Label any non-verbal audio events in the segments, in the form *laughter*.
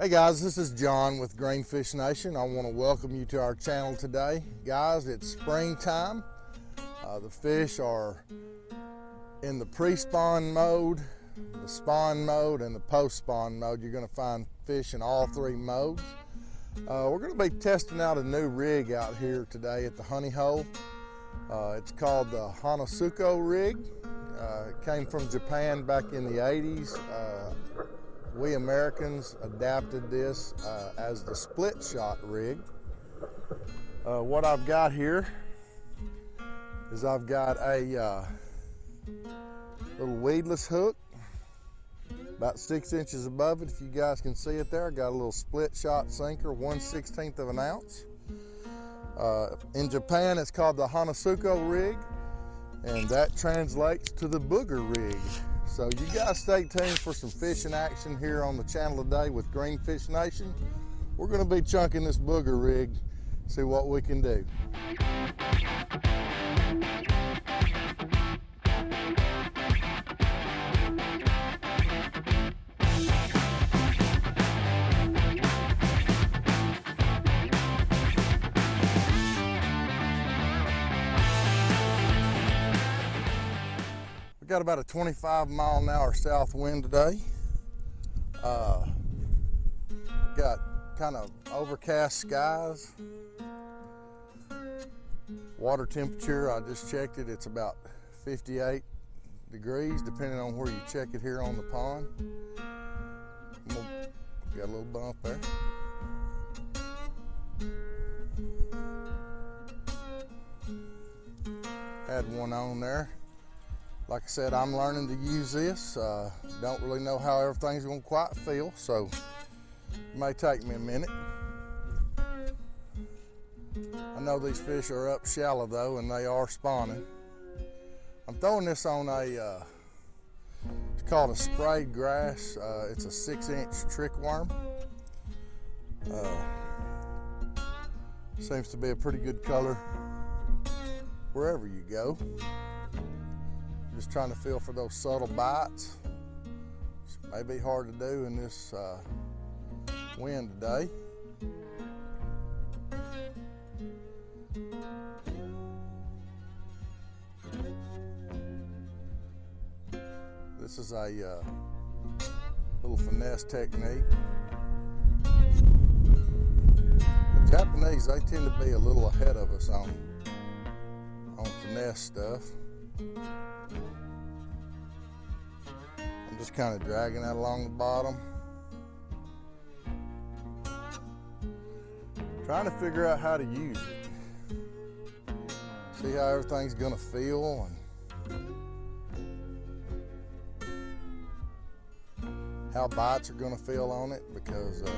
Hey guys, this is John with Greenfish Nation. I want to welcome you to our channel today. Guys, it's springtime. Uh, the fish are in the pre-spawn mode, the spawn mode, and the post-spawn mode. You're going to find fish in all three modes. Uh, we're going to be testing out a new rig out here today at the Honey Hole. Uh, it's called the Hanasuko rig. Uh, it came from Japan back in the 80s. We Americans adapted this uh, as the split shot rig. Uh, what I've got here is I've got a uh, little weedless hook about six inches above it. If you guys can see it there I got a little split shot sinker 1 16th of an ounce. Uh, in Japan it's called the Hanasuko rig and that translates to the booger rig so you guys stay tuned for some fishing action here on the channel today with Greenfish Nation. We're gonna be chunking this booger rig, see what we can do. Got about a 25 mile an hour south wind today. Uh, got kind of overcast skies. Water temperature, I just checked it, it's about 58 degrees depending on where you check it here on the pond. Got a little bump there. Had one on there. Like I said, I'm learning to use this. Uh, don't really know how everything's gonna quite feel, so it may take me a minute. I know these fish are up shallow though, and they are spawning. I'm throwing this on a, uh, it's called a sprayed grass. Uh, it's a six inch trick worm. Uh, seems to be a pretty good color wherever you go. Just trying to feel for those subtle bites. It may be hard to do in this uh, wind today. This is a uh, little finesse technique. The Japanese, they tend to be a little ahead of us on, on finesse stuff. Just kind of dragging that along the bottom. Trying to figure out how to use it. See how everything's gonna feel and how bites are gonna feel on it because uh,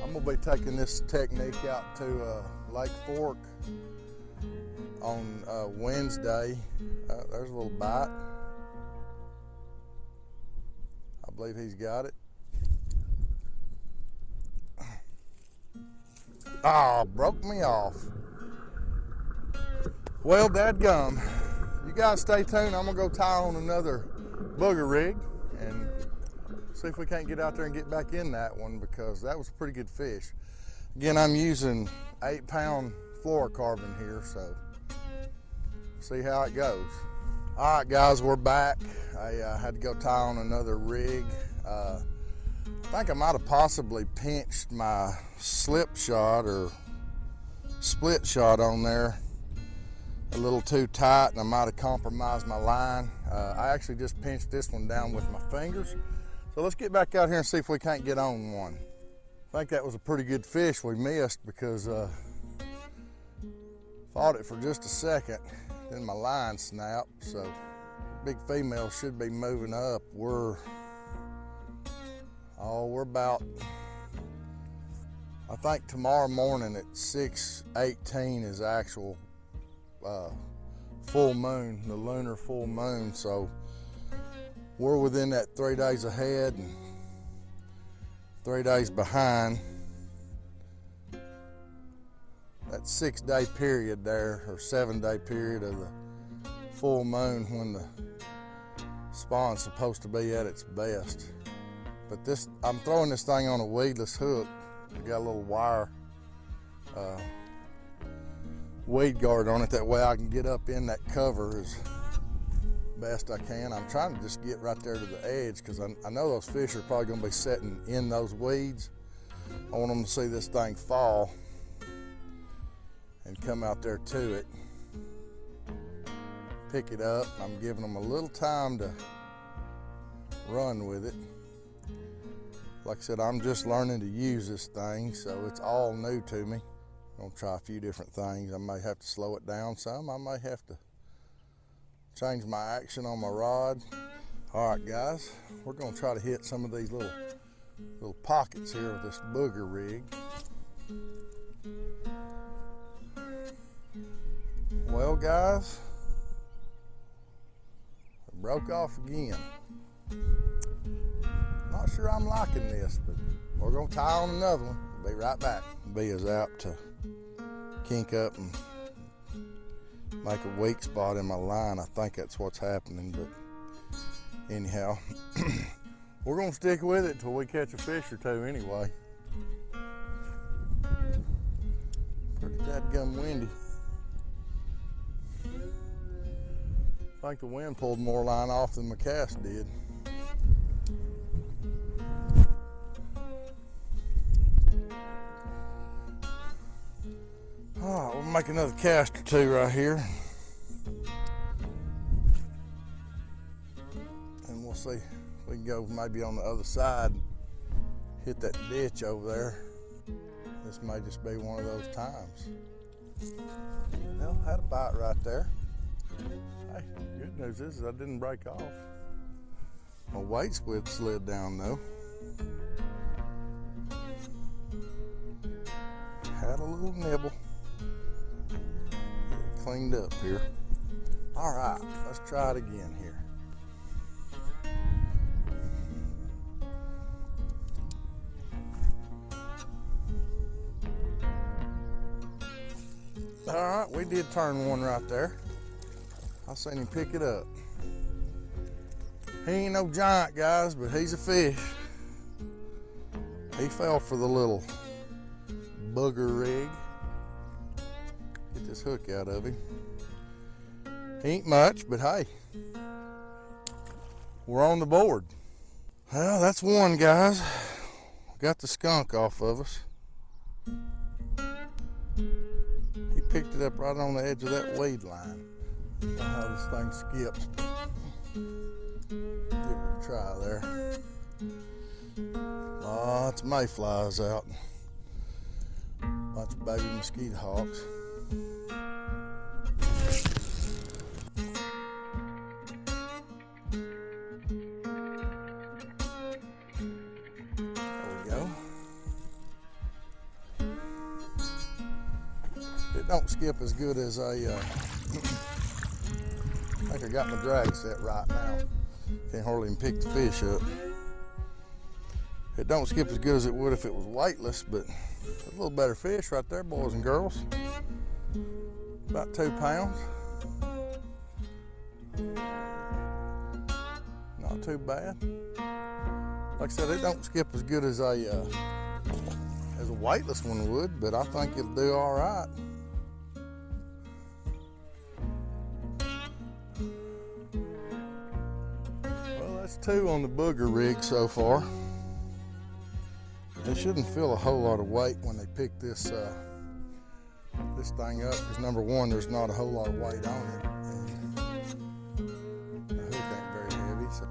I'm gonna be taking this technique out to uh, Lake Fork on uh, Wednesday. Uh, there's a little bite. I believe he's got it. *clears throat* Ah, oh, broke me off. Well, dad gum. You guys stay tuned. I'm gonna go tie on another booger rig and see if we can't get out there and get back in that one because that was a pretty good fish. Again, I'm using eight pound fluorocarbon here, so see how it goes. All right, guys, we're back. I uh, had to go tie on another rig. Uh, I think I might have possibly pinched my slip shot or split shot on there a little too tight and I might have compromised my line. Uh, I actually just pinched this one down with my fingers. So let's get back out here and see if we can't get on one. I think that was a pretty good fish we missed because uh, fought it for just a second then my line snapped. So big female should be moving up. We're, oh, we're about, I think tomorrow morning at 6.18 is actual uh, full moon, the lunar full moon. So we're within that three days ahead and three days behind that six day period there, or seven day period of the full moon when the spawn's supposed to be at its best. But this, I'm throwing this thing on a weedless hook. I got a little wire uh, weed guard on it. That way I can get up in that cover as best I can. I'm trying to just get right there to the edge because I, I know those fish are probably going to be sitting in those weeds. I want them to see this thing fall and come out there to it. Pick it up. I'm giving them a little time to run with it. Like I said, I'm just learning to use this thing, so it's all new to me. I'm gonna try a few different things. I may have to slow it down some. I may have to change my action on my rod. All right, guys, we're gonna try to hit some of these little little pockets here with this booger rig. Well, guys, it broke off again. Not sure I'm liking this, but we're gonna tie on another one. Be right back. Be as apt to kink up and make a weak spot in my line. I think that's what's happening, but anyhow, *clears throat* we're gonna stick with it till we catch a fish or two anyway. Pretty dadgum windy. I think the wind pulled more line off than my cast did. Oh, we'll make another cast or two right here. And we'll see. We can go maybe on the other side, hit that ditch over there. This may just be one of those times. Well, had a bite right there. Hey, good news is I didn't break off. My weight squid slid down though. Had a little nibble cleaned up here. All right, let's try it again here. All right, we did turn one right there. I seen him pick it up. He ain't no giant, guys, but he's a fish. He fell for the little bugger rig Get this hook out of him. Ain't much, but hey, we're on the board. Well, that's one, guys. Got the skunk off of us. He picked it up right on the edge of that weed line. How this thing skips. Give it a try there. Lots of mayflies out. Lots of baby mosquito hawks. There we go. It don't skip as good as a. Uh, I got my drag set right now. Can't hardly even pick the fish up. It don't skip as good as it would if it was weightless, but a little better fish right there, boys and girls. About two pounds. Not too bad. Like I said, it don't skip as good as a uh, as a weightless one would, but I think it'll do all right. Two on the booger rig so far. They shouldn't feel a whole lot of weight when they pick this uh, this thing up because number one, there's not a whole lot of weight on it. And the hook ain't very heavy. So.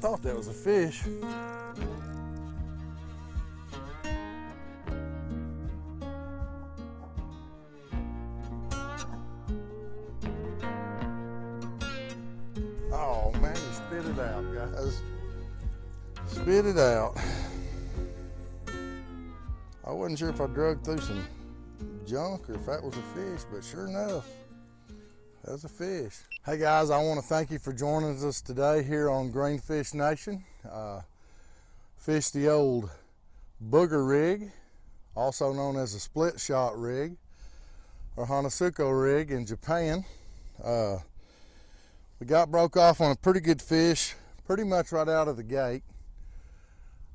Thought that was a fish. Spit it out. Guys. Spit it out. I wasn't sure if I drug through some junk or if that was a fish, but sure enough, that's a fish. Hey guys, I want to thank you for joining us today here on Greenfish Nation. Uh, fish the old booger rig, also known as a split shot rig, or Hanasuko rig in Japan. Uh, We got broke off on a pretty good fish, pretty much right out of the gate.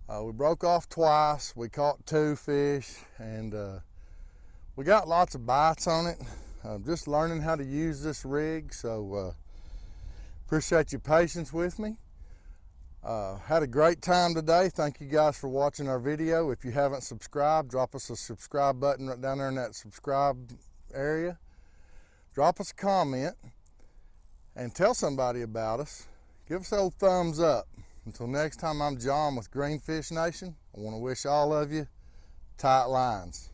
Uh, we broke off twice. We caught two fish, and uh, we got lots of bites on it. I'm just learning how to use this rig, so uh, appreciate your patience with me. Uh, had a great time today. Thank you guys for watching our video. If you haven't subscribed, drop us a subscribe button right down there in that subscribe area. Drop us a comment and tell somebody about us. Give us a old thumbs up. Until next time, I'm John with Greenfish Nation. I want to wish all of you tight lines.